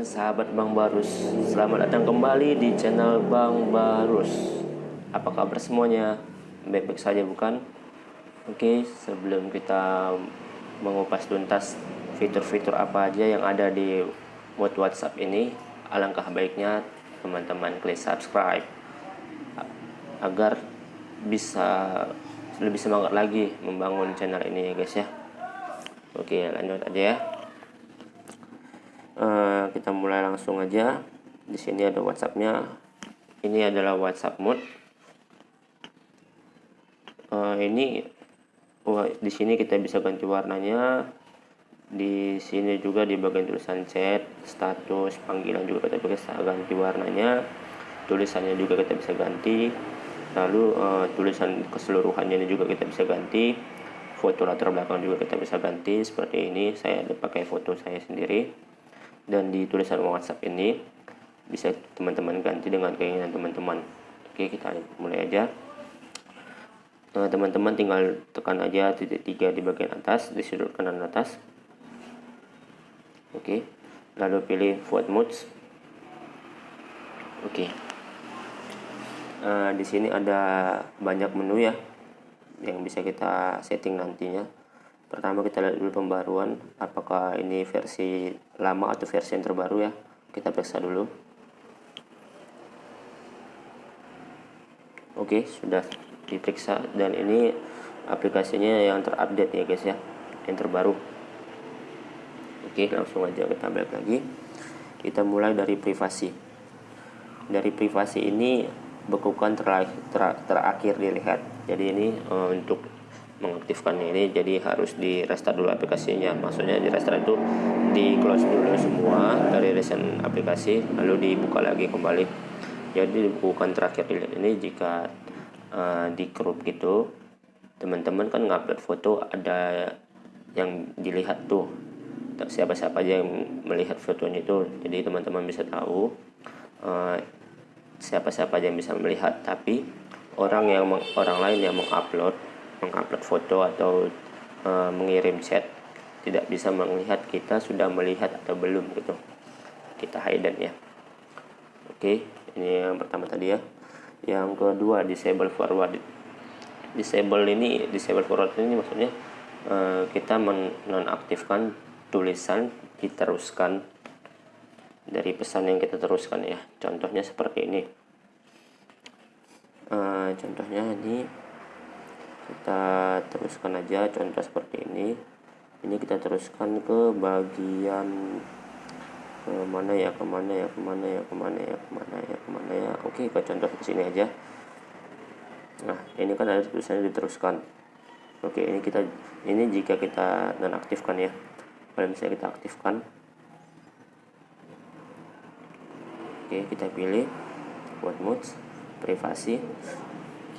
sahabat Bang Barus Selamat datang kembali di channel Bang Barus Apa kabar semuanya? Baik-baik saja bukan? Oke sebelum kita mengupas tuntas fitur-fitur apa aja yang ada di mode WhatsApp ini Alangkah baiknya teman-teman klik subscribe Agar bisa lebih semangat lagi membangun channel ini ya guys ya Oke lanjut aja ya uh, kita mulai langsung aja. Di sini ada WhatsAppnya. Ini adalah WhatsApp mode uh, ini wah, di sini kita bisa ganti warnanya. Di sini juga di bagian tulisan chat status panggilan juga kita bisa ganti warnanya. Tulisannya juga kita bisa ganti. Lalu uh, tulisan keseluruhannya ini juga kita bisa ganti. Foto latar belakang juga kita bisa ganti. Seperti ini saya pakai foto saya sendiri dan di tulisan WhatsApp ini bisa teman-teman ganti dengan keinginan teman-teman. Oke kita mulai aja. Nah, teman-teman tinggal tekan aja titik tiga di bagian atas di sudut kanan atas. Oke lalu pilih forward modes. Oke. Uh, di sini ada banyak menu ya yang bisa kita setting nantinya pertama kita lihat dulu pembaruan apakah ini versi lama atau versi yang terbaru ya? Kita periksa dulu. Oke sudah diperiksa. Dan ini aplikasinya yang terupdate ya guys ya yang terbaru. Oke langsung aja kita balik lagi. Kita mulai dari privasi. Dari privasi ini bekukan terakhir, ter, terakhir dilihat. Jadi ini uh, untuk mengaktifkannya ini jadi harus di restart dulu aplikasinya. Maksudnya di restart itu di close dulu semua dari recent aplikasi lalu dibuka lagi kembali. Jadi bukan terakhir dilihat ini jika uh, di crop gitu teman-teman kan ngupload foto ada yang dilihat tuh. Siapa-siapa aja yang melihat fotonya itu. Jadi teman-teman bisa tahu uh, siapa-siapa aja yang bisa melihat. Tapi orang yang orang lain yang mengupload mengupload foto atau uh, mengirim chat tidak bisa melihat kita sudah melihat atau belum gitu. Kita hidden ya. Oke ini yang pertama tadi ya. Yang kedua disable forward. Disable ini disable forward ini maksudnya uh, kita menonaktifkan tulisan diteruskan dari pesan yang kita teruskan ya. Contohnya seperti ini. Uh, contohnya ini kita teruskan aja contoh seperti ini. Ini kita teruskan ke bagian ke mana ya ke mana ya ke mana ya ke mana ya ke mana ya ke mana ya. Oke kita contoh ke sini aja. Nah ini kan ada tulisannya diteruskan. Oke ini kita ini jika kita nonaktifkan ya. Kalau misalnya kita aktifkan. Oke kita pilih. Buat modes privasi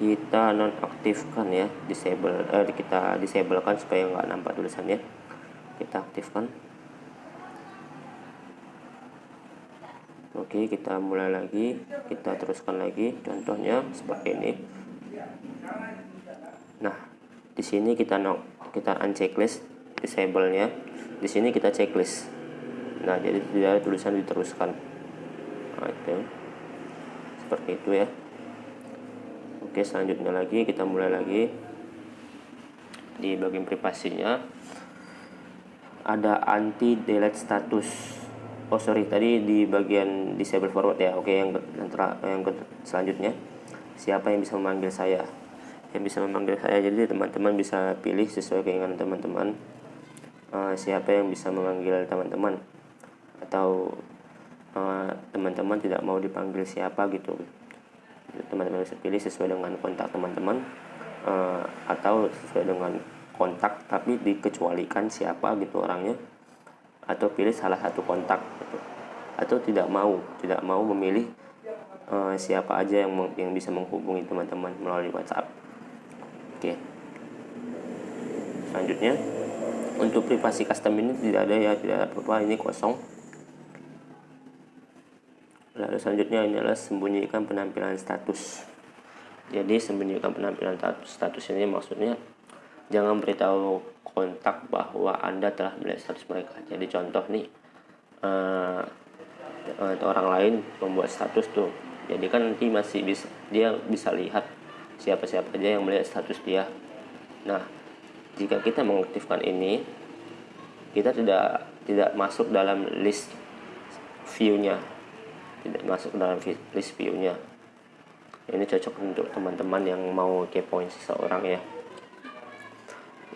kita nonaktifkan ya disable eh, kita disablekan supaya nggak nampak tulisannya kita aktifkan. Oke kita mulai lagi. Kita teruskan lagi contohnya seperti ini. Nah di sini kita no kita unchecklist disable nya di sini kita checklist. Nah jadi tidak tulisan diteruskan. Nah, itu seperti itu ya Oke selanjutnya lagi kita mulai lagi di bagian privasinya. Ada anti delete status. Oh sorry tadi di bagian disable forward ya. Oke yang yang, selanjutnya. Siapa yang bisa memanggil saya? Yang bisa memanggil saya jadi teman-teman bisa pilih sesuai keinginan teman-teman. Uh, siapa yang bisa memanggil teman-teman? Atau eh, teman-teman uh, tidak mau dipanggil siapa gitu teman-teman bisa pilih sesuai dengan kontak teman-teman uh, atau sesuai dengan kontak tapi dikecualikan siapa gitu orangnya atau pilih salah satu kontak gitu. atau tidak mau tidak mau memilih uh, siapa aja yang yang bisa menghubungi teman-teman melalui WhatsApp. Oke. Selanjutnya untuk privasi custom ini tidak ada ya tidak ada apa-apa ini kosong selanjutnya ini adalah sembunyikan penampilan status. Jadi sembunyikan penampilan status ini maksudnya jangan beritahu kontak bahwa anda telah melihat status mereka. Jadi contoh nih uh, orang lain membuat status tuh. Jadi kan nanti masih bisa dia bisa lihat siapa-siapa aja yang melihat status dia. Nah jika kita mengaktifkan ini kita tidak tidak masuk dalam list view-nya tidak masuk dalam list view-nya. Ini cocok untuk teman-teman yang mau kepoin seseorang ya.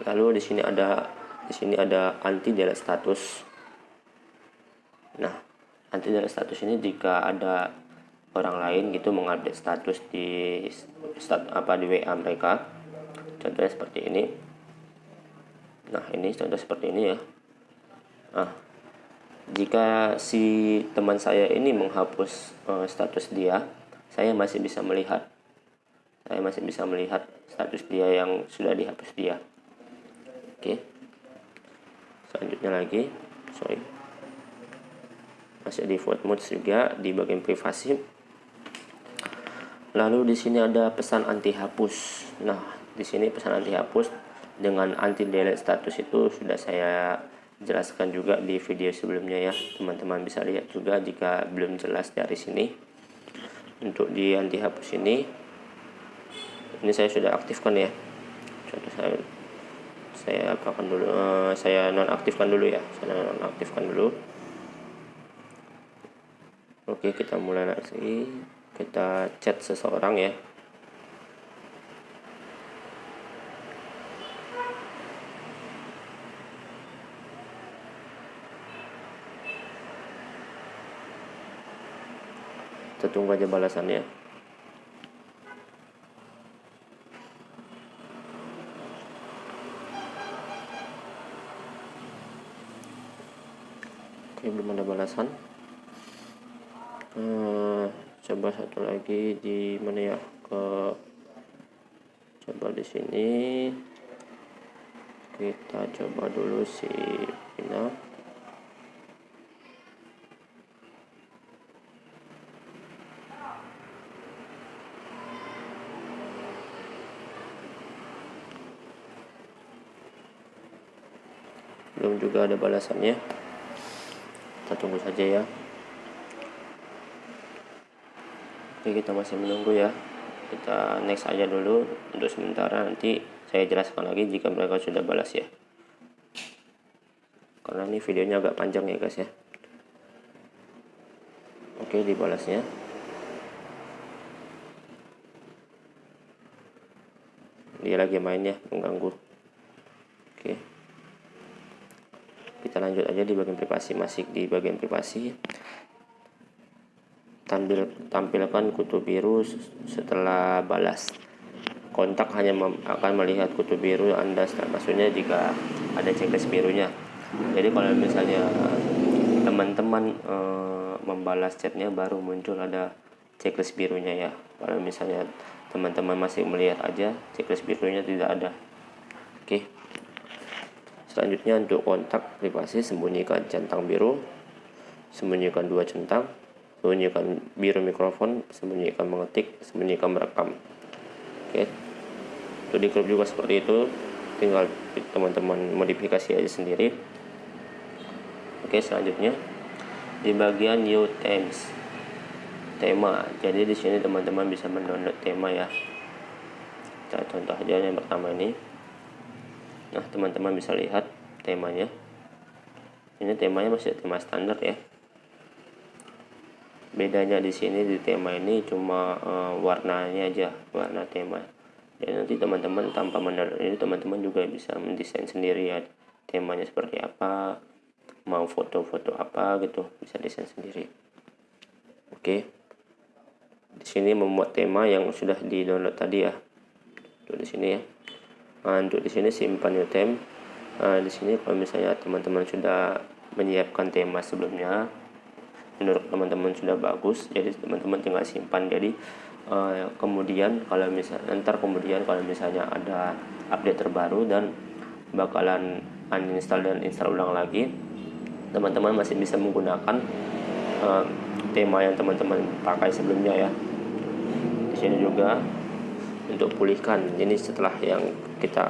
Lalu di sini ada di sini ada anti delete status. Nah anti delete status ini jika ada orang lain gitu mengupdate status di stat apa di WA mereka. Contohnya seperti ini. Nah ini contoh seperti ini ya. Nah jika si teman saya ini menghapus uh, status dia saya masih bisa melihat. Saya masih bisa melihat status dia yang sudah dihapus dia. Oke. Selanjutnya lagi. Sorry. Masih di default mode juga di bagian privasi. Lalu di sini ada pesan anti hapus nah di sini pesan anti hapus dengan anti delete status itu sudah saya jelaskan juga di video sebelumnya ya. Teman-teman bisa lihat juga jika belum jelas dari sini. Untuk di anti hapus ini ini saya sudah aktifkan ya. Contoh saya saya apakan dulu uh, saya nonaktifkan dulu ya. Saya nonaktifkan dulu. Oke kita mulai lagi. Kita chat seseorang ya tunggu aja balasannya. Oke belum ada balasan. Hmm, coba satu lagi di mana ya? Ke coba di sini. Kita coba dulu si Pina ada balasannya. Kita tunggu saja ya. Oke kita masih menunggu ya. Kita next aja dulu untuk sementara. Nanti saya jelaskan lagi jika mereka sudah balas ya. Karena ini videonya agak panjang ya guys ya. Oke dibalasnya. Dia lagi main ya mengganggu kita lanjut aja di bagian privasi masih di bagian privasi. Tampil tampilkan kutu biru setelah balas. Kontak hanya akan melihat kutu biru Anda maksudnya jika ada checklist birunya. Jadi kalau misalnya teman-teman e, membalas chatnya baru muncul ada checklist birunya ya. Kalau misalnya teman-teman masih melihat aja checklist birunya tidak ada. Oke. Selanjutnya untuk kontak privasi sembunyikan centang biru, sembunyikan dua centang, sembunyikan biru mikrofon, sembunyikan mengetik, sembunyikan merekam. Oke. Untuk di grup juga seperti itu, tinggal teman-teman modifikasi aja sendiri. Oke, selanjutnya di bagian new themes tema. Jadi di sini teman-teman bisa mendownload tema ya. Kita contoh aja yang pertama ini nah teman-teman bisa lihat temanya. Ini temanya masih tema standar ya. Bedanya di sini di tema ini cuma uh, warnanya aja warna tema. Dan nanti teman-teman tanpa mendownload ini teman-teman juga bisa mendesain sendiri ya temanya seperti apa mau foto-foto apa gitu bisa desain sendiri. Oke. Di sini membuat tema yang sudah di download tadi ya. Tuh di sini ya nah, untuk di sini simpan new theme nah, di sini kalau misalnya teman-teman sudah menyiapkan tema sebelumnya menurut teman-teman sudah bagus jadi teman-teman tinggal simpan. Jadi uh, kemudian kalau misalnya ntar kemudian kalau misalnya ada update terbaru dan bakalan uninstall dan install ulang lagi teman-teman masih bisa menggunakan uh, tema yang teman-teman pakai sebelumnya ya. Di sini juga untuk pulihkan. Ini setelah yang kita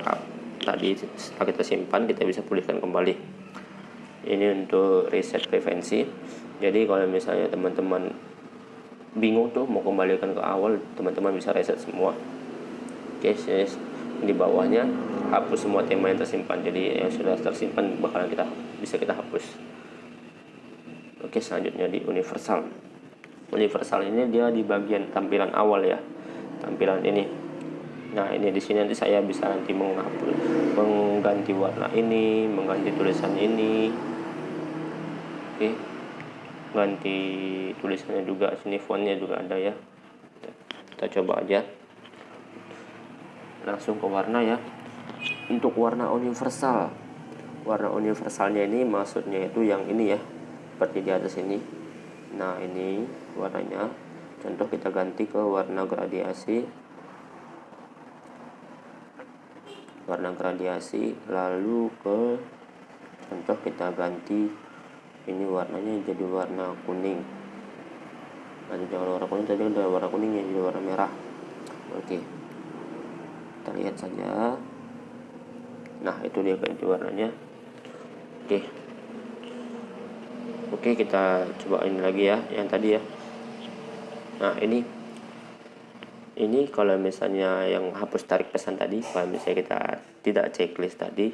tadi setelah kita simpan kita bisa pulihkan kembali. Ini untuk reset preferensi jadi kalau misalnya teman-teman bingung tuh mau kembalikan ke awal teman-teman bisa reset semua. Oke okay, di bawahnya hapus semua tema yang tersimpan. Jadi yang sudah tersimpan bakalan kita bisa kita hapus. Oke selanjutnya di universal. Universal ini dia di bagian tampilan awal ya. Tampilan ini nah ini di sini nanti saya bisa nanti menghapus mengganti warna ini mengganti tulisan ini. Oke ganti tulisannya juga sini fontnya juga ada ya. Kita coba aja. Langsung ke warna ya. Untuk warna universal. Warna universalnya ini maksudnya itu yang ini ya seperti di atas ini. Nah ini warnanya. Contoh kita ganti ke warna gradiasi warna gradiasi lalu ke contoh kita ganti ini warnanya jadi warna kuning. Nanti jangan warna kuning tadi ada warna kuning yang jadi warna merah. Oke. Kita lihat saja. Nah itu dia ganti warnanya. Oke. Oke kita cobain lagi ya yang tadi ya. Nah ini ini kalau misalnya yang hapus tarik pesan tadi kalau misalnya kita tidak checklist tadi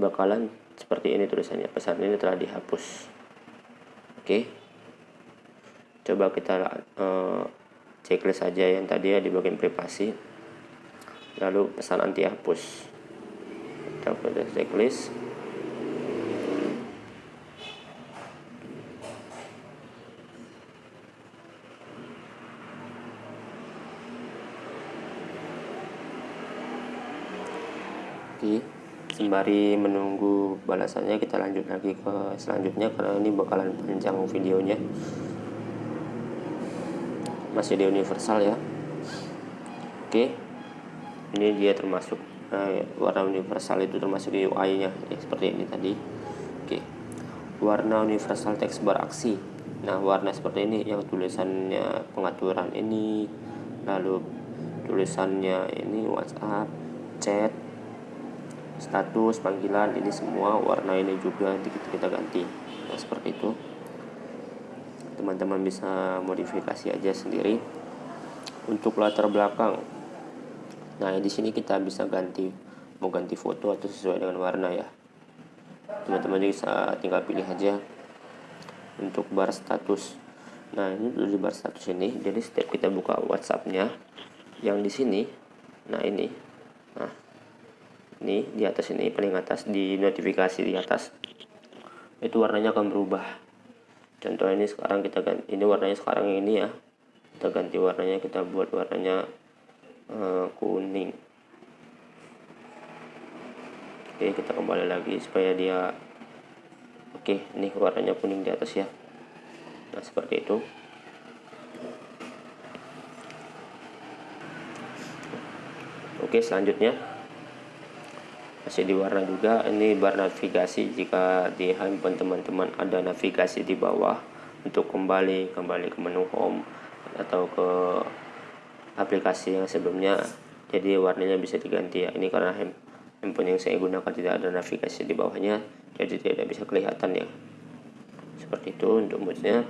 bakalan seperti ini tulisannya. Pesan ini telah dihapus. Oke? Coba kita uh, checklist saja yang tadi ya di bagian privasi. Lalu pesan anti hapus. Kita checklist oke sembari menunggu balasannya kita lanjut lagi ke selanjutnya karena ini bakalan panjang videonya. Masih di universal ya. Oke. Ini dia termasuk nah, warna universal itu termasuk di UI nya ya, seperti ini tadi. Oke. Warna universal teks beraksi nah warna seperti ini yang tulisannya pengaturan ini lalu tulisannya ini WhatsApp chat status panggilan ini semua warna ini juga kita, kita ganti. Nah, seperti itu. Teman-teman bisa modifikasi aja sendiri. Untuk latar belakang. Nah di sini kita bisa ganti mau ganti foto atau sesuai dengan warna ya. Teman-teman bisa tinggal pilih aja untuk bar status. Nah ini di bar status ini. Jadi setiap kita buka WhatsAppnya yang di sini nah ini nah ini di atas ini paling atas di notifikasi di atas. Itu warnanya akan berubah. Contoh ini sekarang kita ganti ini warnanya sekarang ini ya. Kita ganti warnanya kita buat warnanya uh, kuning. Oke kita kembali lagi supaya dia oke ini warnanya kuning di atas ya. Nah seperti itu. Oke selanjutnya masih di warna juga. Ini bar navigasi. Jika di handphone teman-teman ada navigasi di bawah untuk kembali kembali ke menu home atau ke aplikasi yang sebelumnya jadi warnanya bisa diganti ya. Ini karena handphone yang saya gunakan tidak ada navigasi di bawahnya jadi tidak bisa kelihatan ya. Seperti itu untuk moodnya.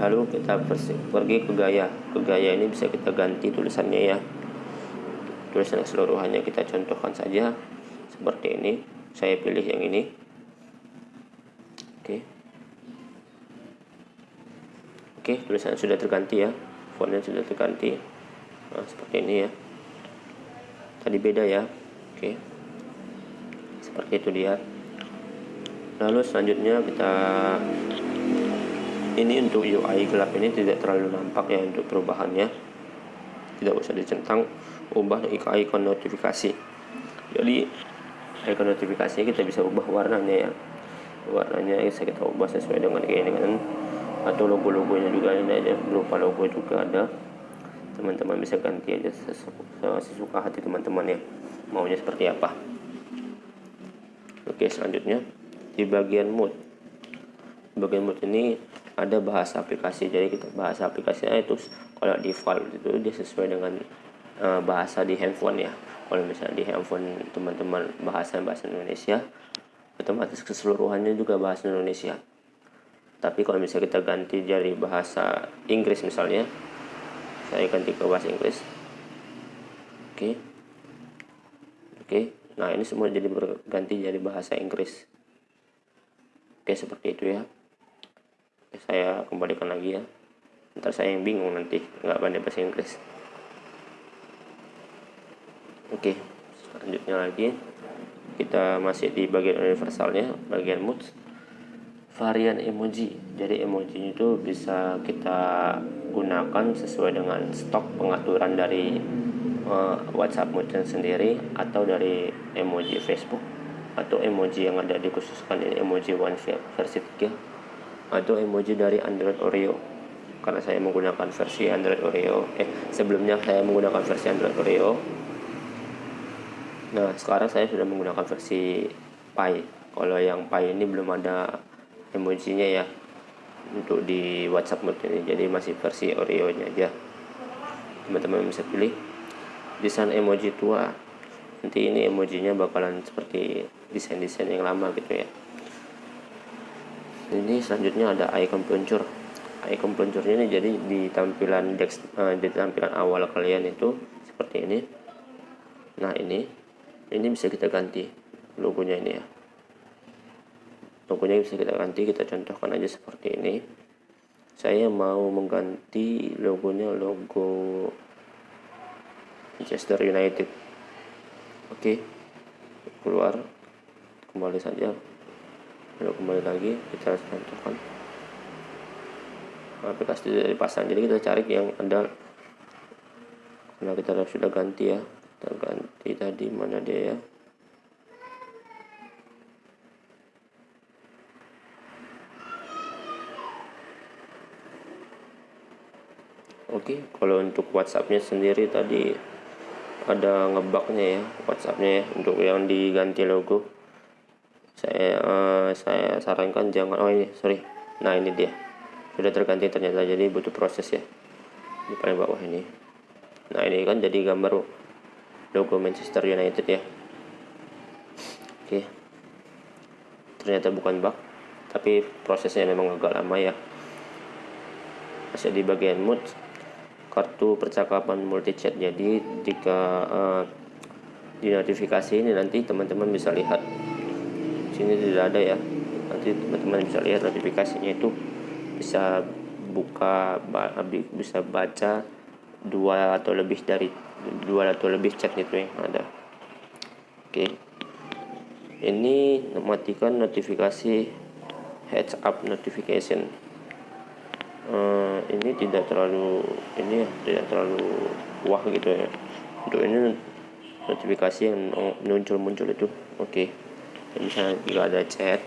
Lalu kita pergi ke gaya ke gaya ini bisa kita ganti tulisannya ya. Tulisan keseluruhannya kita contohkan saja seperti ini saya pilih yang ini. Oke. Oke tulisan sudah terganti ya. Fontnya sudah terganti. Nah, seperti ini ya. Tadi beda ya. Oke. Seperti itu dia. Lalu selanjutnya kita ini untuk UI gelap ini tidak terlalu nampak ya untuk perubahannya. Tidak usah dicentang ubah icon notifikasi. Jadi icon notifikasinya kita bisa ubah warnanya ya. Warnanya bisa kita ubah sesuai dengan keinginan. Atau logo-logonya juga ada aja. Berupa logo juga ada. Teman-teman bisa ganti aja sesuka hati teman-teman ya. Maunya seperti apa. Oke selanjutnya. Di bagian mood. Bagian mood ini ada bahasa aplikasi. Jadi kita bahasa aplikasinya itu kalau default itu dia sesuai dengan uh, bahasa di handphone ya kalau misalnya di handphone teman-teman bahasa bahasa Indonesia otomatis keseluruhannya juga bahasa Indonesia. Tapi kalau misalnya kita ganti dari bahasa Inggris misalnya saya ganti ke bahasa Inggris. Oke. Okay. oke. Okay. nah ini semua jadi berganti jadi bahasa Inggris. Oke okay, seperti itu ya. Saya kembalikan lagi ya. Ntar saya yang bingung nanti nggak pandai bahasa Inggris oke selanjutnya lagi. Kita masih di bagian universalnya bagian mood varian emoji. Jadi emoji itu bisa kita gunakan sesuai dengan stok pengaturan dari uh, WhatsApp mood sendiri atau dari emoji Facebook atau emoji yang ada dikhususkan ini emoji one versi 3 atau emoji dari Android Oreo. Karena saya menggunakan versi Android Oreo eh sebelumnya saya menggunakan versi Android Oreo Nah, sekarang saya sudah menggunakan versi Pi. Kalau yang Pi ini belum ada emojinya ya untuk di WhatsApp mode ini. Jadi masih versi Oreo-nya aja. Teman-teman bisa pilih desain emoji tua. Nanti ini emojinya bakalan seperti desain-desain yang lama gitu ya. Ini selanjutnya ada icon peluncur. Icon peluncurnya ini jadi di tampilan dex, uh, di tampilan awal kalian itu seperti ini. Nah, ini ini bisa kita ganti logonya ini ya. Logonya bisa kita ganti kita contohkan aja seperti ini. Saya mau mengganti logonya logo Manchester United. Oke keluar. Kembali saja. Lalu kembali lagi kita contohkan. Aplikasi dari pasang. Jadi kita cari yang ada. Karena kita sudah ganti ya kita ganti tadi mana dia ya Oke, kalau untuk WhatsAppnya sendiri tadi ada ngebugnya ya WhatsAppnya ya untuk yang diganti logo. Saya uh, saya sarankan jangan oh ini sorry. Nah ini dia sudah terganti ternyata jadi butuh proses ya di paling bawah ini. Nah ini kan jadi gambar logo Manchester United ya. Oke. Ternyata bukan bug tapi prosesnya memang agak lama ya. Masih di bagian mood kartu percakapan multi chat jadi jika uh, di notifikasi ini nanti teman-teman bisa lihat. Sini tidak ada ya. Nanti teman-teman bisa lihat notifikasinya itu. Bisa buka bisa baca dua atau lebih dari dua atau lebih chat itu yang ada. Oke. Ini mematikan notifikasi heads up notification. Uh, ini tidak terlalu ini ya tidak terlalu wah gitu ya. Untuk ini notifikasi yang muncul-muncul itu. Oke. Okay. misalnya jika ada chat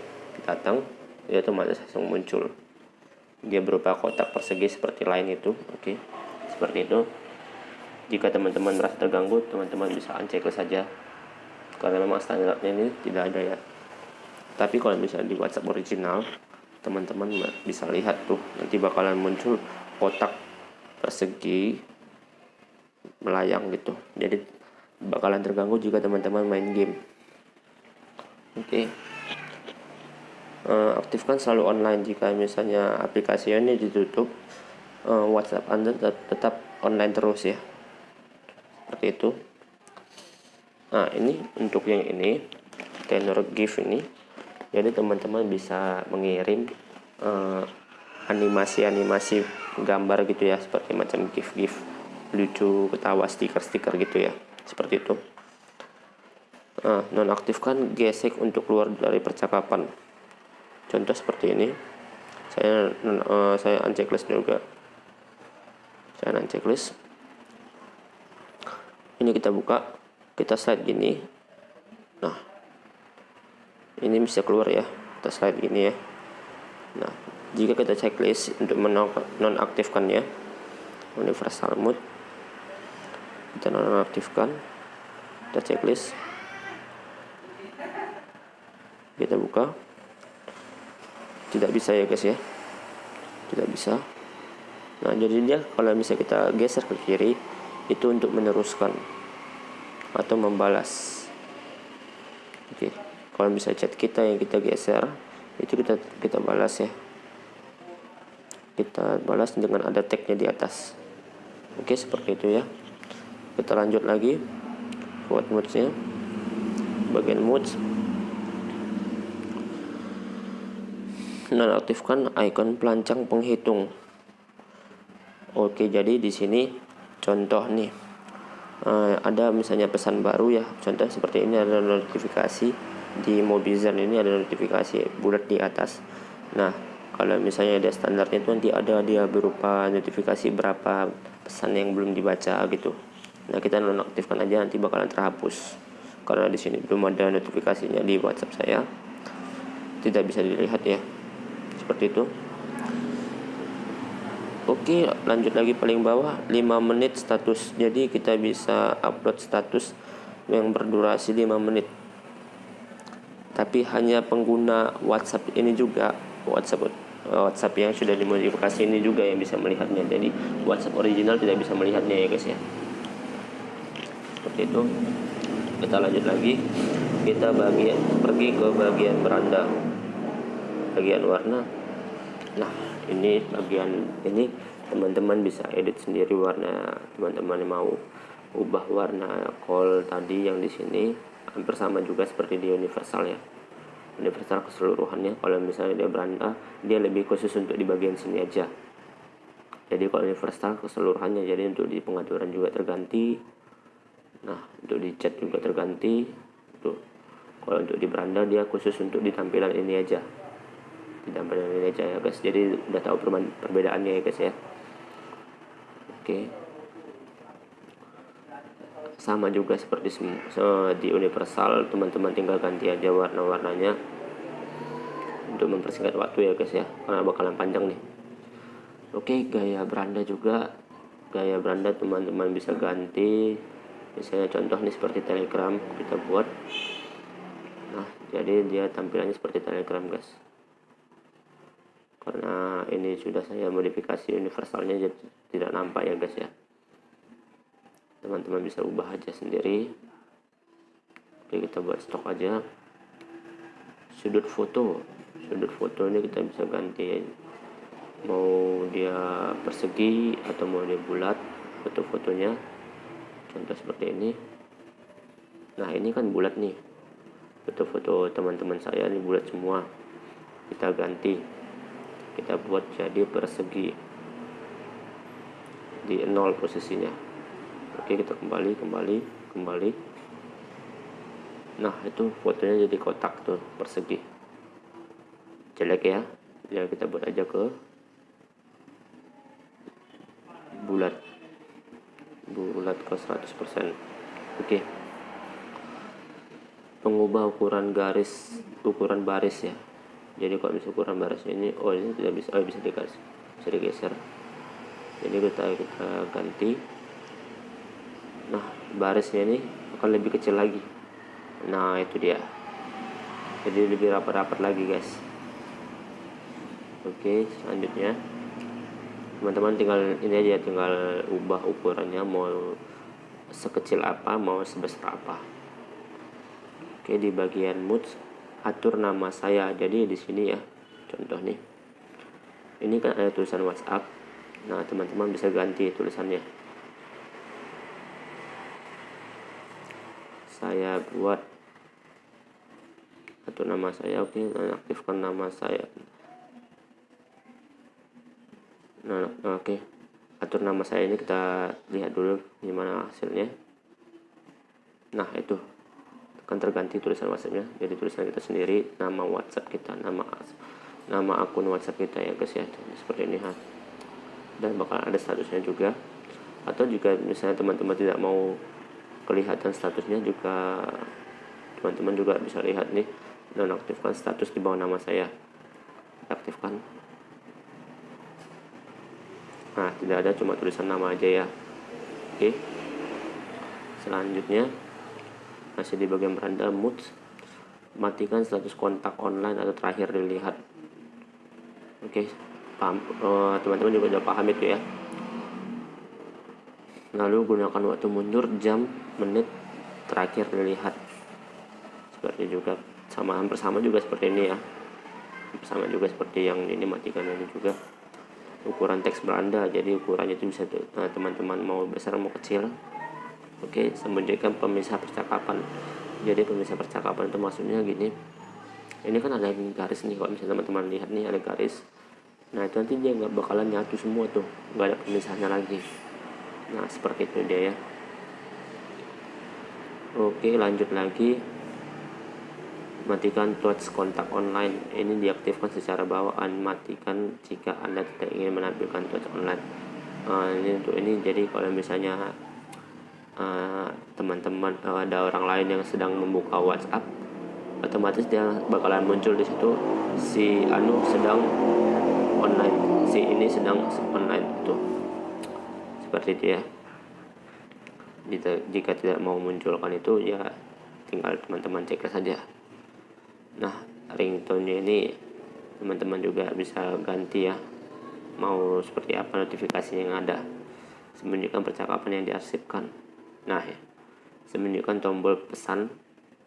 datang dia otomatis langsung muncul. Dia berupa kotak persegi seperti lain itu. Oke. Okay seperti itu jika teman-teman merasa terganggu teman-teman bisa unceklik saja. Karena memang standarnya ini tidak ada ya. Tapi kalau misalnya di WhatsApp original teman-teman bisa lihat tuh nanti bakalan muncul kotak persegi melayang gitu. Jadi bakalan terganggu jika teman-teman main game. Oke. Okay. uh, aktifkan selalu online jika misalnya aplikasi ini ditutup uh, WhatsApp Anda tetap online terus ya seperti itu. Nah ini untuk yang ini tenor GIF ini. Jadi teman-teman bisa mengirim uh, animasi-animasi gambar gitu ya seperti macam GIF-GIF lucu ketawa stiker-stiker gitu ya seperti itu. Nah, nonaktifkan gesek untuk keluar dari percakapan. Contoh seperti ini. Saya uh, saya unchecklist juga. Kanan checklist ini kita buka. Kita slide gini. Nah. Ini bisa keluar ya. Kita slide gini ya. Nah jika kita checklist untuk menonaktifkannya universal mode. Kita nonaktifkan. Kita checklist. Kita buka. Tidak bisa ya guys ya. Tidak bisa. Nah jadi dia kalau misalnya kita geser ke kiri itu untuk meneruskan atau membalas. Oke kalau misalnya chat kita yang kita geser itu kita kita balas ya. Kita balas dengan ada tagnya di atas. Oke seperti itu ya. Kita lanjut lagi. Buat moodsnya bagian moods nonaktifkan icon pelancang penghitung. Oke jadi di sini contoh nih uh, ada misalnya pesan baru ya. Contoh seperti ini ada notifikasi di Mobizen ini ada notifikasi bulat di atas. Nah kalau misalnya ada standarnya itu nanti ada dia berupa notifikasi berapa pesan yang belum dibaca gitu. Nah kita nonaktifkan aja nanti bakalan terhapus. Karena di sini belum ada notifikasinya di WhatsApp saya. Tidak bisa dilihat ya. Seperti itu Oke lanjut lagi paling bawah 5 menit status. Jadi kita bisa upload status yang berdurasi 5 menit. Tapi hanya pengguna WhatsApp ini juga WhatsApp WhatsApp yang sudah dimodifikasi ini juga yang bisa melihatnya. Jadi WhatsApp original tidak bisa melihatnya ya guys ya. Seperti itu. Kita lanjut lagi. Kita bagian pergi ke bagian beranda bagian warna. Nah ini bagian ini teman-teman bisa edit sendiri warna teman-teman mau ubah warna call tadi yang di sini. Hampir sama juga seperti di universal ya. Universal keseluruhannya kalau misalnya dia beranda dia lebih khusus untuk di bagian sini aja. Jadi kalau universal keseluruhannya jadi untuk di pengaturan juga terganti. Nah untuk di chat juga terganti. Tuh kalau untuk di beranda dia khusus untuk di tampilan ini aja ini aja ya guys. Jadi udah tahu perbedaannya ya guys ya. Oke. Sama juga seperti di universal teman-teman tinggal ganti aja warna-warnanya untuk mempersingkat waktu ya guys ya. Karena bakalan panjang nih. Oke gaya beranda juga. Gaya beranda teman-teman bisa ganti. Misalnya contoh nih seperti telegram kita buat. Nah jadi dia tampilannya seperti telegram guys karena ini sudah saya modifikasi universalnya jadi tidak nampak ya guys ya. Teman-teman bisa ubah aja sendiri. Oke kita buat stok aja. Sudut foto. Sudut foto ini kita bisa ganti. Mau dia persegi atau mau dia bulat foto-fotonya. Contoh seperti ini. Nah ini kan bulat nih. Foto-foto teman-teman saya ini bulat semua. Kita ganti kita buat jadi persegi di nol posisinya. Oke kita kembali kembali kembali. Nah itu fotonya jadi kotak tuh persegi. Jelek ya? Ya kita buat aja ke bulat. Bulat ke 100% oke. Pengubah ukuran garis ukuran baris ya jadi kalau ukuran barisnya ini oh ini tidak bisa oh bisa dikasih bisa digeser. Jadi kita kita ganti. Nah barisnya ini akan lebih kecil lagi. Nah itu dia. Jadi lebih rapat-rapat lagi guys. Oke selanjutnya. Teman-teman tinggal ini aja tinggal ubah ukurannya mau sekecil apa mau sebesar apa. Oke di bagian mood atur nama saya. Jadi di sini ya contoh nih. Ini kan ada tulisan WhatsApp. Nah teman-teman bisa ganti tulisannya. Saya buat atau nama saya. Oke okay, aktifkan nama saya. Nah oke. Okay. atur nama saya ini kita lihat dulu gimana hasilnya. Nah itu akan terganti tulisan whatsappnya. Jadi tulisan kita sendiri nama whatsapp kita nama nama akun whatsapp kita ya guys ya. Seperti ini ha. Dan bakal ada statusnya juga. Atau juga misalnya teman-teman tidak mau kelihatan statusnya juga teman-teman juga bisa lihat nih dan aktifkan status di bawah nama saya. Aktifkan. Nah tidak ada cuma tulisan nama aja ya. Oke. Selanjutnya masih di bagian beranda mood matikan status kontak online atau terakhir dilihat. Oke paham. Eh, teman-teman uh, juga sudah paham itu ya. Lalu gunakan waktu mundur jam menit terakhir dilihat. Seperti juga sama hampir sama juga seperti ini ya. Sama juga seperti yang ini matikan ini juga. Ukuran teks beranda jadi ukurannya itu bisa eh, teman-teman mau besar mau kecil oke sembunyikan pemisah percakapan. Jadi pemisah percakapan itu maksudnya gini. Ini kan ada garis nih kalau misalnya teman-teman lihat nih ada garis. Nah itu nanti dia nggak bakalan nyatu semua tuh. Nggak ada pemisahnya lagi. Nah seperti itu dia ya. Oke lanjut lagi. Matikan touch kontak online. Ini diaktifkan secara bawaan. Matikan jika anda tidak ingin menampilkan touch online. Uh, ini untuk ini. Jadi kalau misalnya eh, teman-teman uh, ada orang lain yang sedang membuka WhatsApp otomatis dia bakalan muncul di situ si anu sedang online si ini sedang online tuh. Seperti itu ya. Jika tidak mau munculkan itu ya tinggal teman-teman cek saja. Nah ringtone ini teman-teman juga bisa ganti ya. Mau seperti apa notifikasi yang ada. Sembunyikan percakapan yang diarsipkan nah ya. Sembunyikan tombol pesan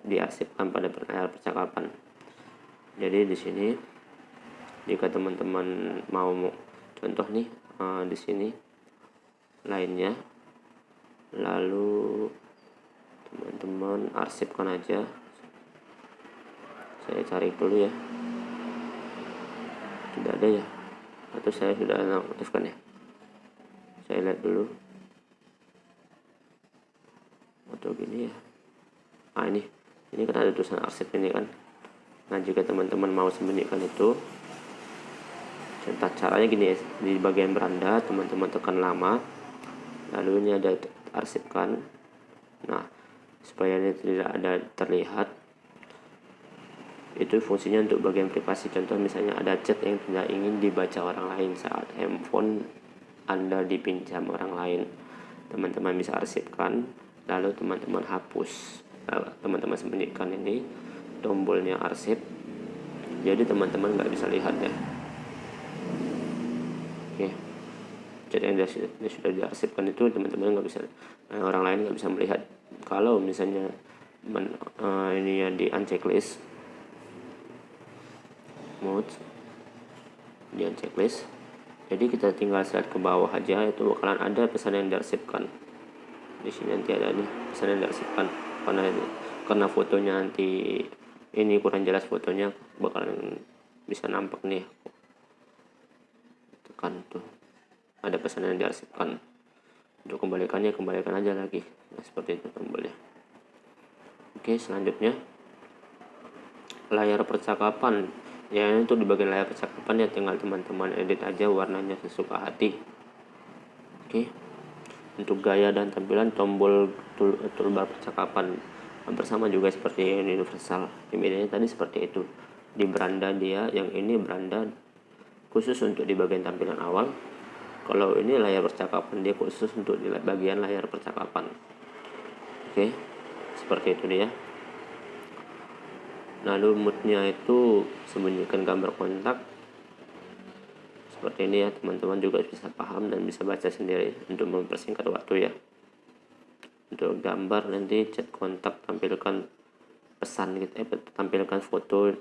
diarsipkan pada layar percakapan. Jadi di sini jika teman-teman mau contoh nih uh, di sini lainnya. Lalu teman-teman arsipkan aja. Saya cari dulu ya. Tidak ada ya? Atau saya sudah aktifkan ya? Saya lihat dulu atau gini ya. Nah ini. Ini kan ada tulisan arsip ini kan. Nah jika teman-teman mau sembunyikan itu contoh caranya gini ya. Di bagian beranda teman-teman tekan lama lalu ini ada arsipkan. Nah supaya ini tidak ada terlihat itu fungsinya untuk bagian privasi. Contoh misalnya ada chat yang tidak ingin dibaca orang lain saat handphone anda dipinjam orang lain. Teman-teman bisa arsipkan lalu teman-teman hapus teman-teman sembunyikan ini tombolnya arsip. Jadi teman-teman nggak bisa lihat ya. Oke. Jadi yang sudah, sudah diarsipkan itu teman-teman nggak bisa eh, orang lain nggak bisa melihat. Kalau misalnya men, uh, ini ya di unchecklist mode di unchecklist jadi kita tinggal slide ke bawah aja itu bakalan ada pesan yang diarsipkan di sini nanti ada nih pesan yang diarsipkan karena karena fotonya nanti ini kurang jelas fotonya bakalan bisa nampak nih. Tekan tuh ada pesan yang diarsipkan untuk kembalikannya kembalikan aja lagi. Nah, seperti itu tombolnya. Oke selanjutnya. Layar percakapan. Ya itu di bagian layar percakapan ya tinggal teman-teman edit aja warnanya sesuka hati. Oke untuk gaya dan tampilan tombol tool, toolbar percakapan. Hampir sama juga seperti yang universal bedanya tadi seperti itu. Di beranda dia yang ini beranda khusus untuk di bagian tampilan awal. Kalau ini layar percakapan dia khusus untuk di bagian layar percakapan. Oke seperti itu dia. Lalu moodnya itu sembunyikan gambar kontak seperti ini ya teman-teman juga bisa paham dan bisa baca sendiri untuk mempersingkat waktu ya. Untuk gambar nanti chat kontak tampilkan pesan gitu eh tampilkan foto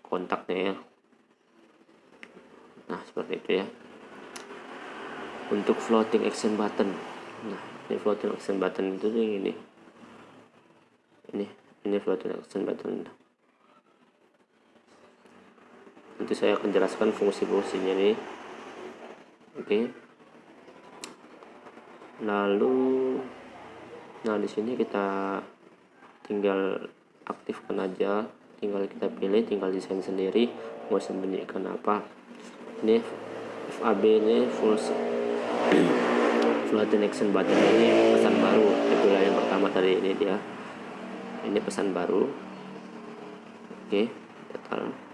kontaknya ya. Nah seperti itu ya. Untuk floating action button. Nah ini floating action button itu yang ini. Ini ini floating action button. Nanti saya akan jelaskan fungsi-fungsinya nih oke. Okay. lalu nah di sini kita tinggal aktifkan aja. Tinggal kita pilih tinggal desain sendiri. Mau sembunyikan apa. Ini FAB ini full floating action button ini. Pesan baru. Itulah yang pertama tadi ini dia. Ini pesan baru. Oke total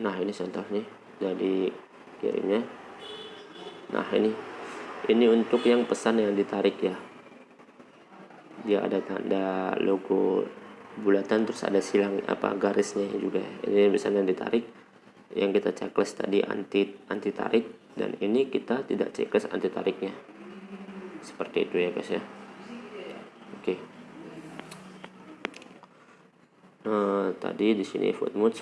nah ini contoh nih. Jadi kirinya nah ini. Ini untuk yang pesan yang ditarik ya. Dia ada tanda logo bulatan terus ada silang apa garisnya juga. Ini misalnya ditarik. Yang kita checklist tadi anti anti tarik dan ini kita tidak checklist anti tariknya seperti itu ya guys ya. Oke. Uh, tadi di sini food modes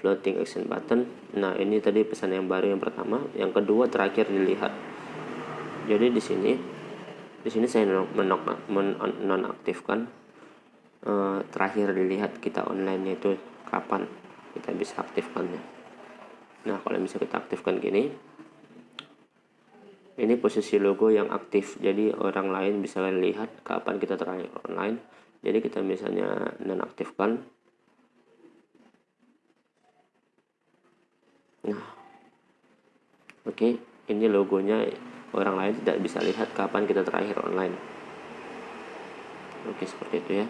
floating action button. Nah ini tadi pesan yang baru yang pertama. Yang kedua terakhir dilihat. Jadi di sini di sini saya menonaktifkan uh, terakhir dilihat kita online itu kapan kita bisa aktifkannya. Nah kalau bisa kita aktifkan gini. Ini posisi logo yang aktif. Jadi orang lain bisa lihat kapan kita terakhir online. Jadi kita misalnya nonaktifkan oke okay, ini logonya orang lain tidak bisa lihat kapan kita terakhir online. Oke okay, seperti itu ya.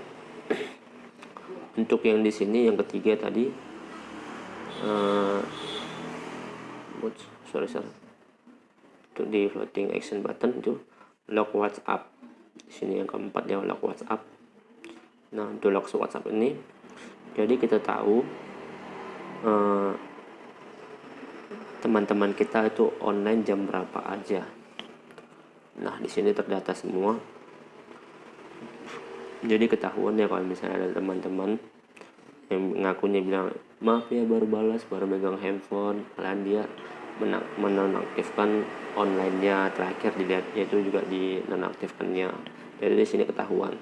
Untuk yang di sini yang ketiga tadi uh, sorry sorry. Untuk di floating action button itu lock WhatsApp. Di sini yang keempat ya lock WhatsApp. Nah untuk lock WhatsApp ini jadi kita tahu eh, teman-teman kita itu online jam berapa aja? Nah di sini terdata semua. Jadi ketahuan ya kalau misalnya ada teman-teman yang ngakunya bilang maaf ya baru balas baru megang handphone. Kalian dia menonaktifkan online-nya. Terakhir dilihatnya itu juga di nonaktifkannya jadi di sini ketahuan.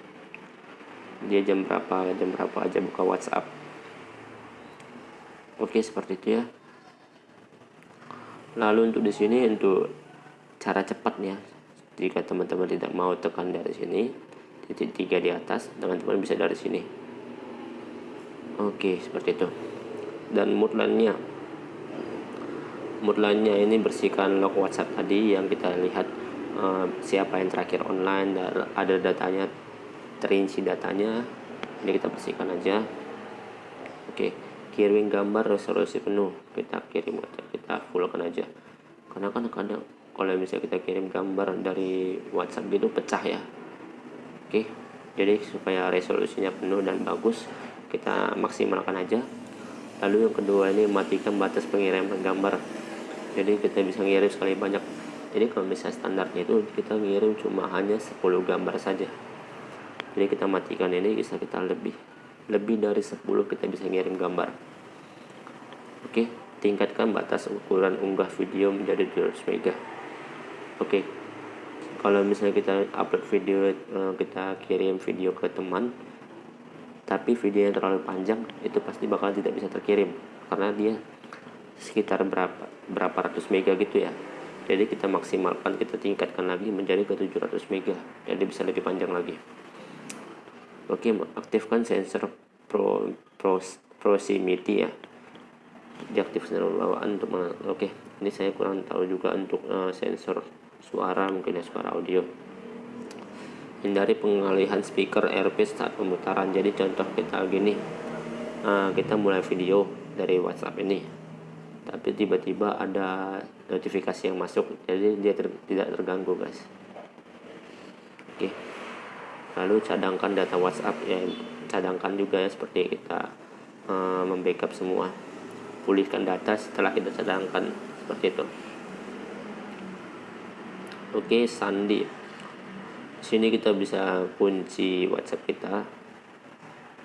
Dia jam berapa jam berapa aja buka WhatsApp. Oke seperti itu ya lalu untuk di sini untuk cara cepatnya jika teman-teman tidak mau tekan dari sini titik tiga di atas teman-teman bisa dari sini. Oke seperti itu. Dan mood nya lainnya ini bersihkan log WhatsApp tadi yang kita lihat uh, siapa yang terakhir online dan ada datanya terinci datanya. Ini kita bersihkan aja. Oke kirim gambar resolusi penuh. Kita kirim aja kita fullkan aja. Karena kan kadang kalau misalnya kita kirim gambar dari WhatsApp gitu pecah ya. Oke jadi supaya resolusinya penuh dan bagus kita maksimalkan aja. Lalu yang kedua ini matikan batas pengiriman gambar. Jadi kita bisa ngirim sekali banyak. Jadi kalau misalnya standarnya itu kita ngirim cuma hanya 10 gambar saja. Jadi kita matikan ini bisa kita lebih lebih dari 10 kita bisa ngirim gambar. Oke tingkatkan batas ukuran unggah video menjadi 200 mega. Oke kalau misalnya kita upload video eh, kita kirim video ke teman tapi video yang terlalu panjang itu pasti bakal tidak bisa terkirim karena dia sekitar berapa berapa ratus mega gitu ya. Jadi kita maksimalkan kita tingkatkan lagi menjadi ke 700 mega jadi bisa lebih panjang lagi. Oke aktifkan sensor pro, pro proximity ya diaktifkan bawaan untuk oke ini saya kurang tahu juga untuk uh, sensor suara mungkin ya suara audio. Hindari pengalihan speaker earpiece saat pemutaran. Jadi contoh kita gini uh, kita mulai video dari WhatsApp ini tapi tiba-tiba ada notifikasi yang masuk jadi dia ter tidak terganggu guys. Oke lalu cadangkan data WhatsApp ya cadangkan juga ya seperti kita uh, membackup semua pulihkan data setelah kita cadangkan seperti itu. Oke sandi. Sini kita bisa kunci WhatsApp kita.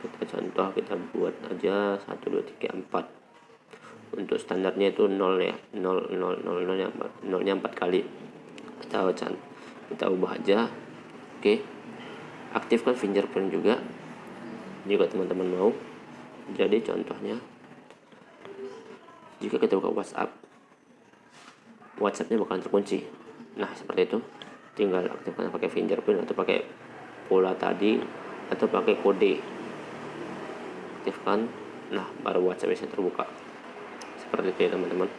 Kita contoh kita buat aja 1 2 3 4 untuk standarnya itu 0 ya. 0 0 0 0 nya 0 nya 4 kali. Kita kita ubah aja. Oke. Aktifkan fingerprint juga. Jika teman-teman mau. Jadi contohnya jika kita buka WhatsApp WhatsAppnya bakalan terkunci. Nah seperti itu. Tinggal aktifkan pakai fingerprint atau pakai pola tadi atau pakai kode. Aktifkan. Nah baru WhatsApp bisa terbuka. Seperti itu ya teman-teman.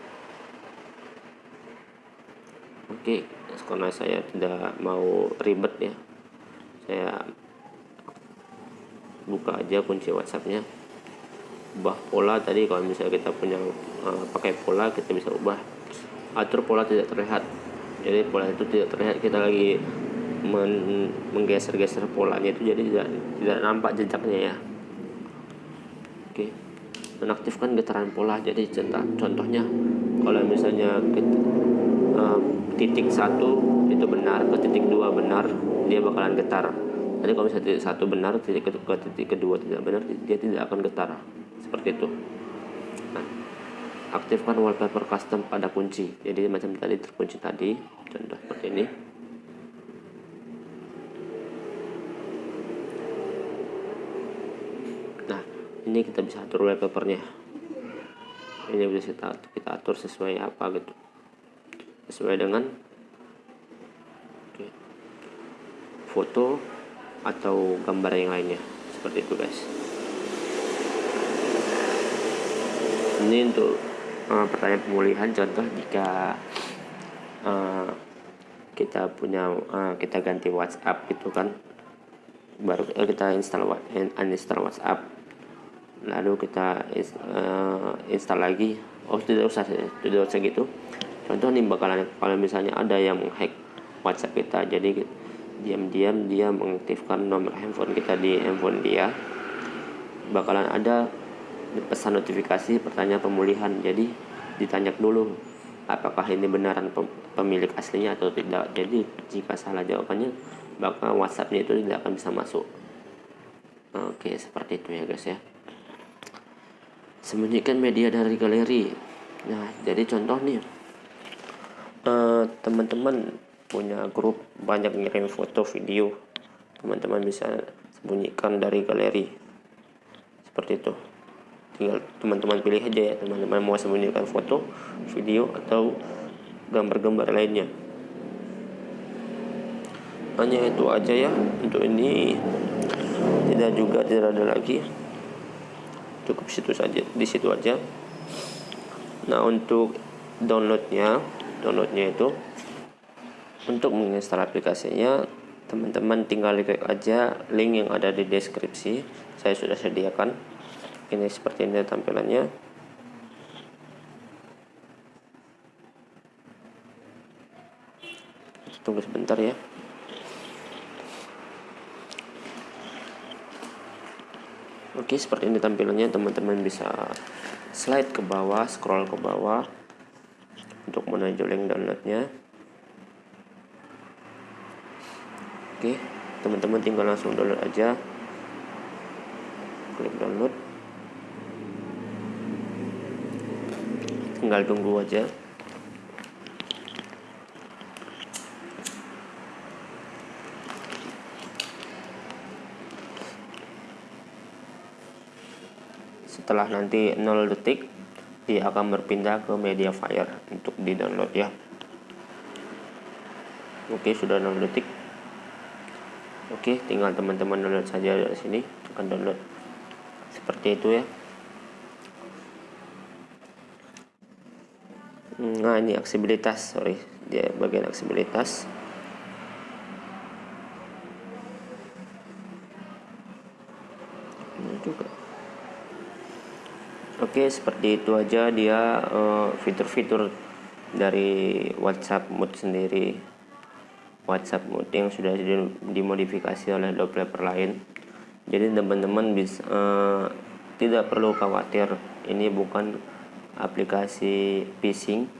Oke karena saya tidak mau ribet ya. Saya buka aja kunci whatsappnya. Ubah pola tadi kalau misalnya kita punya uh, pakai pola kita bisa ubah. Atur pola tidak terlihat. Jadi pola itu tidak terlihat. Kita lagi men menggeser-geser polanya itu jadi tidak tidak nampak jejaknya ya. Oke. Menaktifkan getaran pola. Jadi contohnya kalau misalnya uh, titik satu itu benar ke titik dua benar dia bakalan getar. Jadi kalau misalnya titik satu benar, titik kedua, titik kedua tidak benar, dia tidak akan getar. Seperti itu. Nah, aktifkan wallpaper custom pada kunci. Jadi macam tadi terkunci tadi, contoh seperti ini. Nah, ini kita bisa atur wallpapernya. Ini bisa kita, kita atur sesuai apa gitu. Sesuai dengan foto atau gambar yang lainnya seperti itu guys ini untuk uh, pertanyaan pemulihan contoh jika uh, kita punya uh, kita ganti WhatsApp gitu kan baru uh, kita install uninstall WhatsApp lalu kita uh, install lagi oh tidak usah tidak usah gitu. Contoh nih bakalan kalau misalnya ada yang hack WhatsApp kita jadi diam-diam dia mengaktifkan nomor handphone kita di handphone dia bakalan ada pesan notifikasi pertanyaan pemulihan. Jadi ditanya dulu apakah ini benaran pemilik aslinya atau tidak. Jadi jika salah jawabannya bakal WhatsAppnya itu tidak akan bisa masuk. Oke seperti itu ya guys ya. Sembunyikan media dari galeri. Nah jadi contoh nih. Eh, teman-teman punya grup banyak ngirim foto video. Teman-teman bisa sembunyikan dari galeri. Seperti itu tinggal teman-teman pilih aja ya teman-teman mau sembunyikan foto video atau gambar-gambar lainnya. Hanya itu aja ya untuk ini. Tidak juga tidak ada lagi. Cukup situ saja di situ aja. Nah untuk downloadnya downloadnya itu untuk menginstal aplikasinya teman-teman tinggal klik aja link yang ada di deskripsi. Saya sudah sediakan ini seperti ini tampilannya. Tunggu sebentar ya. Oke seperti ini tampilannya. Teman-teman bisa slide ke bawah scroll ke bawah untuk menuju link downloadnya. Oke teman-teman tinggal langsung download aja. Klik download tinggal tunggu aja. Setelah nanti 0 detik dia akan berpindah ke media fire untuk di download ya. Oke sudah 0 detik. Oke, tinggal teman-teman download saja dari sini, akan download. Seperti itu ya. Nah, ini aksibilitas, sorry, dia bagian aksibilitas. Ini juga. Oke, seperti itu aja dia eh, fitur-fitur uh, dari WhatsApp Mood sendiri. WhatsApp mode yang sudah dimodifikasi oleh developer lain. Jadi teman-teman bisa uh, tidak perlu khawatir ini bukan aplikasi phishing.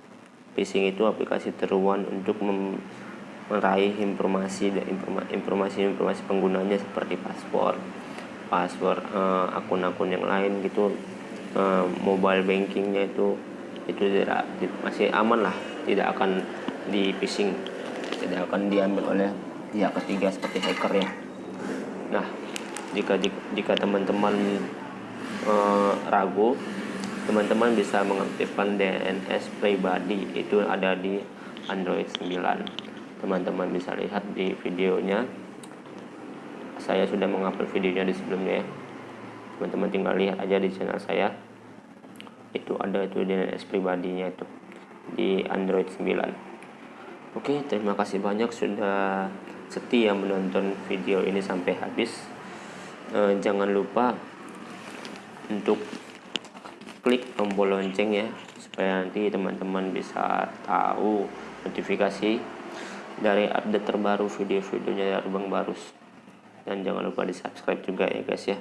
Phishing itu aplikasi teruan untuk meraih informasi dan informasi-informasi penggunanya seperti password, password uh, akun-akun yang lain gitu, uh, mobile bankingnya itu itu tidak masih aman lah, tidak akan di phishing tidak akan diambil oleh pihak ketiga seperti hacker ya nah jika jika teman-teman uh, ragu teman-teman bisa mengaktifkan DNS pribadi itu ada di Android 9 teman-teman bisa lihat di videonya. Saya sudah mengupload videonya di sebelumnya teman-teman tinggal lihat aja di channel saya. Itu ada itu DNS pribadinya itu di Android 9 Oke, terima kasih banyak sudah setia menonton video ini sampai habis. E, jangan lupa untuk klik tombol lonceng ya, supaya nanti teman-teman bisa tahu notifikasi dari update terbaru video-videonya dari Bang Barus. Dan jangan lupa di subscribe juga ya guys ya.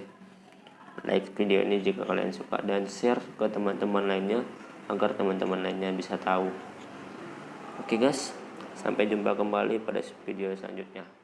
Like video ini jika kalian suka dan share ke teman-teman lainnya agar teman-teman lainnya bisa tahu. Oke guys, Sampai jumpa kembali pada video selanjutnya.